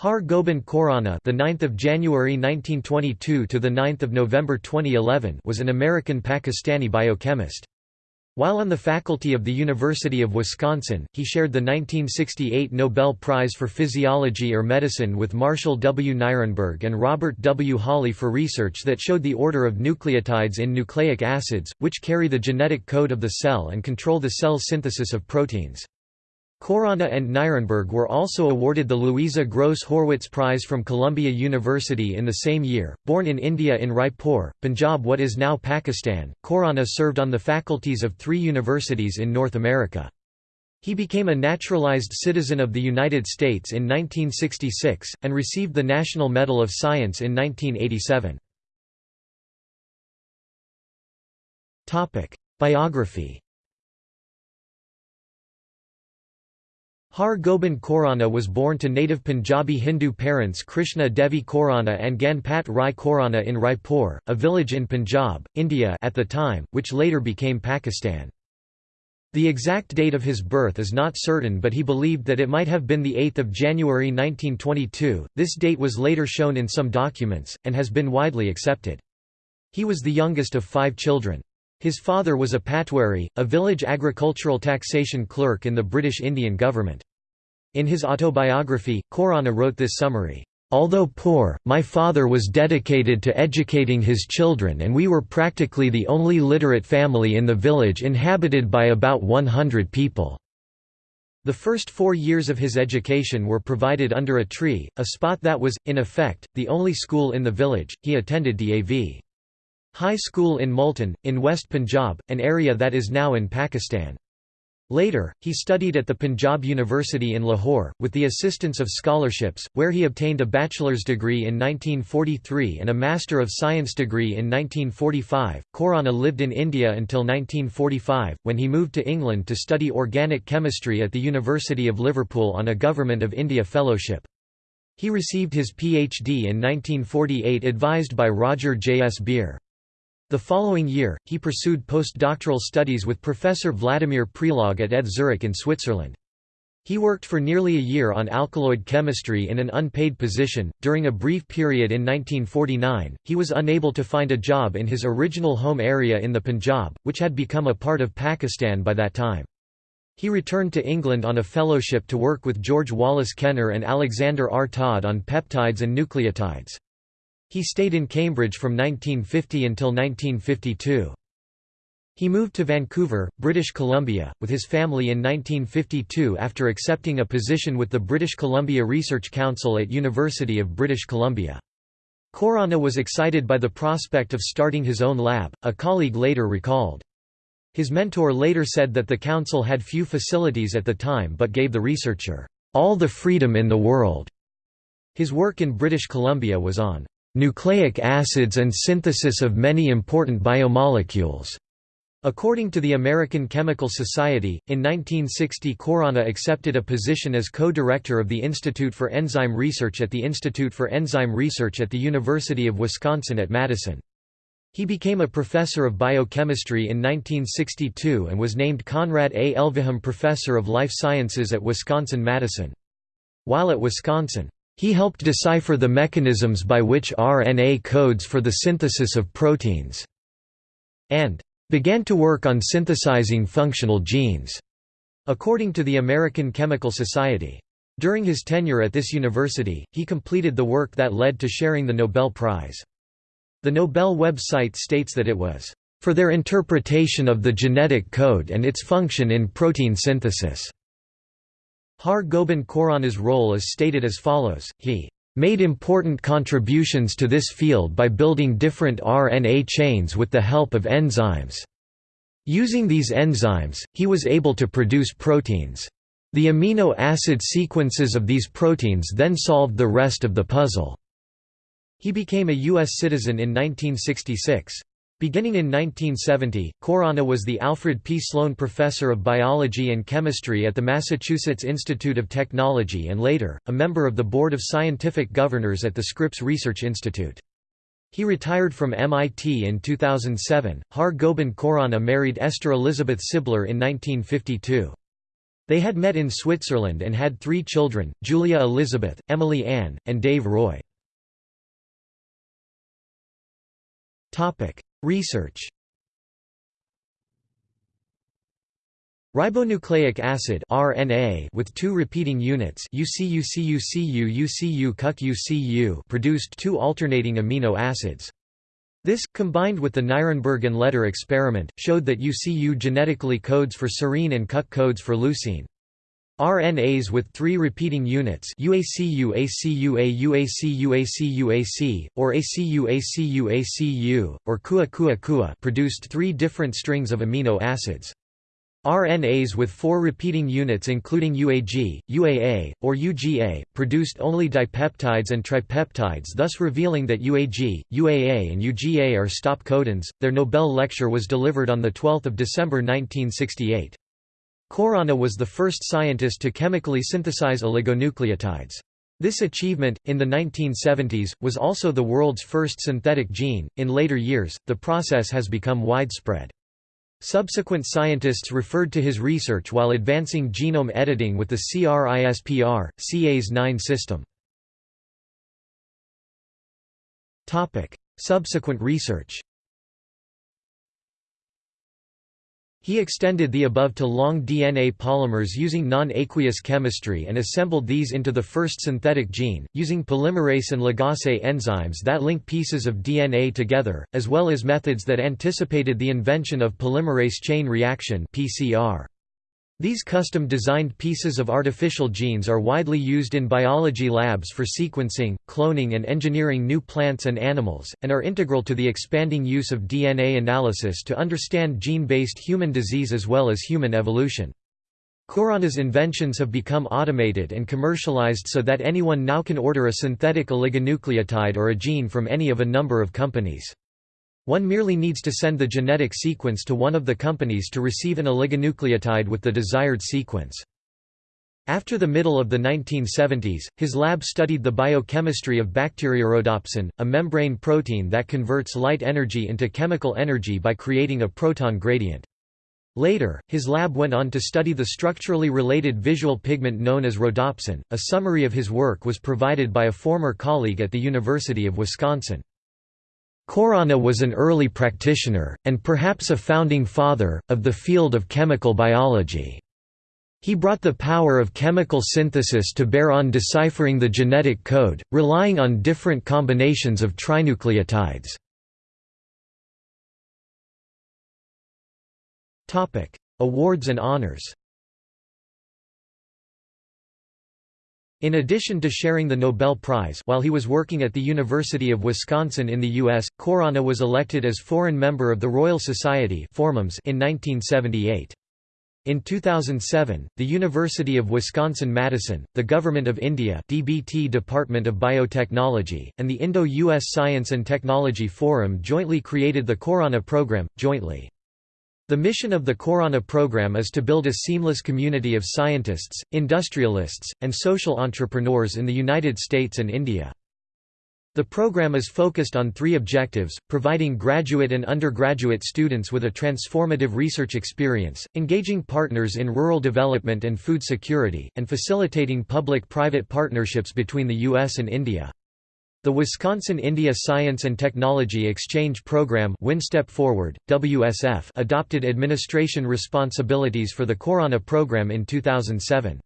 Har Gobind Khorana, the 9th of January 1922 to the 9th of November 2011, was an American Pakistani biochemist. While on the faculty of the University of Wisconsin, he shared the 1968 Nobel Prize for Physiology or Medicine with Marshall W. Nirenberg and Robert W. Holley for research that showed the order of nucleotides in nucleic acids, which carry the genetic code of the cell and control the cell synthesis of proteins. Khorana and Nirenberg were also awarded the Louisa Gross Horwitz Prize from Columbia University in the same year. Born in India in Raipur, Punjab, what is now Pakistan, Khorana served on the faculties of three universities in North America. He became a naturalized citizen of the United States in 1966, and received the National Medal of Science in 1987. Biography Har Gobind Khorana was born to native Punjabi Hindu parents Krishna Devi Khorana and Ganpat Rai Khorana in Raipur, a village in Punjab, India at the time, which later became Pakistan. The exact date of his birth is not certain but he believed that it might have been 8 January 1922, this date was later shown in some documents, and has been widely accepted. He was the youngest of five children. His father was a patwari, a village agricultural taxation clerk in the British Indian government. In his autobiography, Khorana wrote this summary, "...although poor, my father was dedicated to educating his children and we were practically the only literate family in the village inhabited by about 100 people." The first four years of his education were provided under a tree, a spot that was, in effect, the only school in the village. He attended DAV. High School in Multan, in West Punjab, an area that is now in Pakistan. Later, he studied at the Punjab University in Lahore, with the assistance of scholarships, where he obtained a bachelor's degree in 1943 and a Master of Science degree in 1945. Khorana lived in India until 1945, when he moved to England to study organic chemistry at the University of Liverpool on a Government of India fellowship. He received his PhD in 1948 advised by Roger J. S. Beer. The following year, he pursued postdoctoral studies with Professor Vladimir Prelog at ETH Zurich in Switzerland. He worked for nearly a year on alkaloid chemistry in an unpaid position. During a brief period in 1949, he was unable to find a job in his original home area in the Punjab, which had become a part of Pakistan by that time. He returned to England on a fellowship to work with George Wallace Kenner and Alexander R. Todd on peptides and nucleotides. He stayed in Cambridge from 1950 until 1952. He moved to Vancouver, British Columbia, with his family in 1952 after accepting a position with the British Columbia Research Council at University of British Columbia. Khorana was excited by the prospect of starting his own lab, a colleague later recalled. His mentor later said that the council had few facilities at the time but gave the researcher, "...all the freedom in the world." His work in British Columbia was on nucleic acids and synthesis of many important biomolecules. According to the American Chemical Society, in 1960 Khorana accepted a position as co-director of the Institute for Enzyme Research at the Institute for Enzyme Research at the University of Wisconsin at Madison. He became a professor of biochemistry in 1962 and was named Conrad A. Elvehjem Professor of Life Sciences at Wisconsin-Madison. While at Wisconsin, he helped decipher the mechanisms by which RNA codes for the synthesis of proteins, and began to work on synthesizing functional genes, according to the American Chemical Society. During his tenure at this university, he completed the work that led to sharing the Nobel Prize. The Nobel website states that it was, "...for their interpretation of the genetic code and its function in protein synthesis." Har Gobind Khorana's role is stated as follows, he made important contributions to this field by building different RNA chains with the help of enzymes. Using these enzymes, he was able to produce proteins. The amino acid sequences of these proteins then solved the rest of the puzzle. He became a U.S. citizen in 1966. Beginning in 1970, Khorana was the Alfred P. Sloan Professor of Biology and Chemistry at the Massachusetts Institute of Technology and later, a member of the Board of Scientific Governors at the Scripps Research Institute. He retired from MIT in 2007. Har Gobind Khorana married Esther Elizabeth Sibler in 1952. They had met in Switzerland and had three children, Julia Elizabeth, Emily Ann, and Dave Roy. Research Ribonucleic acid RNA with two repeating units UCU produced two alternating amino acids. This, combined with the Nirenberg and Leder experiment, showed that UCU genetically codes for serine and CUC codes for leucine. RNAs with three repeating units UACU ACUA UACU ACUAC, or ACU ACU ACU, or KUA produced three different strings of amino acids. RNAs with four repeating units including UAG, UAA, or UGA, produced only dipeptides and tripeptides thus revealing that UAG, UAA and UGA are stop codons. Their Nobel lecture was delivered on 12 December 1968. Khorana was the first scientist to chemically synthesize oligonucleotides. This achievement, in the 1970s, was also the world's first synthetic gene. In later years, the process has become widespread. Subsequent scientists referred to his research while advancing genome editing with the CRISPR, Cas9 system. Subsequent research He extended the above to long DNA polymers using non-aqueous chemistry and assembled these into the first synthetic gene, using polymerase and ligase enzymes that link pieces of DNA together, as well as methods that anticipated the invention of polymerase chain reaction PCR. These custom-designed pieces of artificial genes are widely used in biology labs for sequencing, cloning and engineering new plants and animals, and are integral to the expanding use of DNA analysis to understand gene-based human disease as well as human evolution. Khorana's inventions have become automated and commercialized so that anyone now can order a synthetic oligonucleotide or a gene from any of a number of companies. One merely needs to send the genetic sequence to one of the companies to receive an oligonucleotide with the desired sequence. After the middle of the 1970s, his lab studied the biochemistry of bacteriorhodopsin, a membrane protein that converts light energy into chemical energy by creating a proton gradient. Later, his lab went on to study the structurally related visual pigment known as rhodopsin. A summary of his work was provided by a former colleague at the University of Wisconsin. Khorana was an early practitioner, and perhaps a founding father, of the field of chemical biology. He brought the power of chemical synthesis to bear on deciphering the genetic code, relying on different combinations of trinucleotides. Awards and honors In addition to sharing the Nobel Prize while he was working at the University of Wisconsin in the U.S., Khorana was elected as foreign member of the Royal Society in 1978. In 2007, the University of Wisconsin-Madison, the Government of India DBT Department of Biotechnology, and the Indo-US Science and Technology Forum jointly created the Khorana program, jointly. The mission of the Khorana program is to build a seamless community of scientists, industrialists, and social entrepreneurs in the United States and India. The program is focused on three objectives, providing graduate and undergraduate students with a transformative research experience, engaging partners in rural development and food security, and facilitating public-private partnerships between the U.S. and India. The Wisconsin-India Science and Technology Exchange Program WinStep Forward, WSF adopted administration responsibilities for the Khorana program in 2007.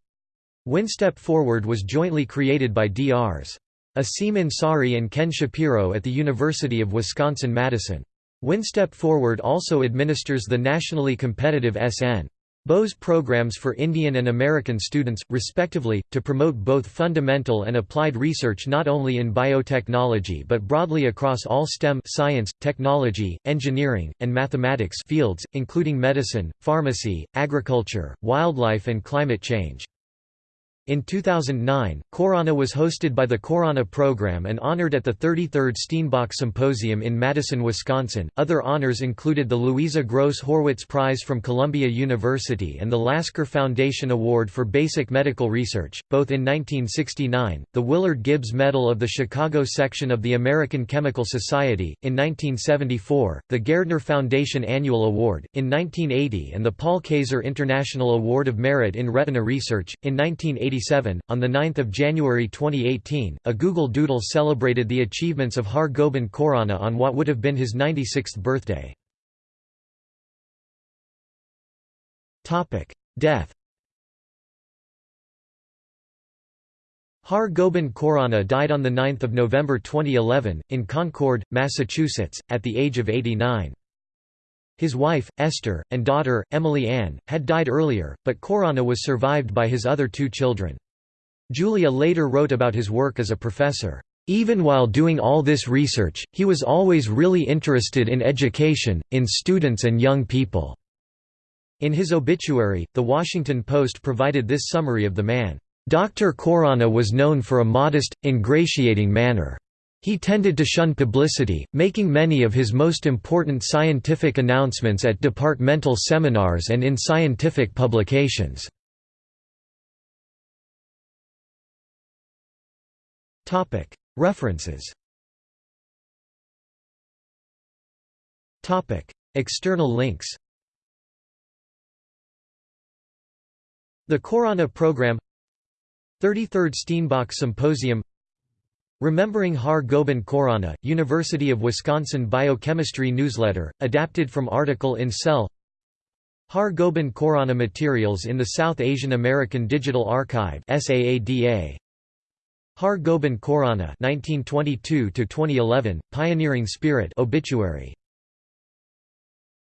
WinStep Forward was jointly created by Drs. Aseem Ansari and Ken Shapiro at the University of Wisconsin-Madison. WinStep Forward also administers the nationally competitive SN. Bose programs for Indian and American students, respectively, to promote both fundamental and applied research not only in biotechnology but broadly across all STEM science, technology, engineering, and mathematics fields, including medicine, pharmacy, agriculture, wildlife and climate change. In 2009, Khorana was hosted by the Khorana program and honored at the 33rd Steenbock Symposium in Madison, Wisconsin. Other honors included the Louisa Gross Horwitz Prize from Columbia University and the Lasker Foundation Award for Basic Medical Research, both in 1969, the Willard Gibbs Medal of the Chicago section of the American Chemical Society, in 1974, the Gairdner Foundation Annual Award, in 1980, and the Paul Kayser International Award of Merit in Retina Research, in 1980. On 9 January 2018, a Google Doodle celebrated the achievements of Har Gobind Khorana on what would have been his 96th birthday. Death Har Gobind Khorana died on 9 November 2011, in Concord, Massachusetts, at the age of 89. His wife, Esther, and daughter, Emily Ann, had died earlier, but Khorana was survived by his other two children. Julia later wrote about his work as a professor. Even while doing all this research, he was always really interested in education, in students and young people." In his obituary, The Washington Post provided this summary of the man, "...Dr. Khorana was known for a modest, ingratiating manner. He tended to shun publicity, making many of his most important scientific announcements at departmental seminars and in scientific publications. References. External links. The Khorana Program. 33rd Steenbock Symposium Remembering Har Gobind Khorana, University of Wisconsin Biochemistry Newsletter, adapted from article in Cell. Har Gobind Khorana Materials in the South Asian American Digital Archive Har Gobind Khorana 1922 Pioneering Spirit obituary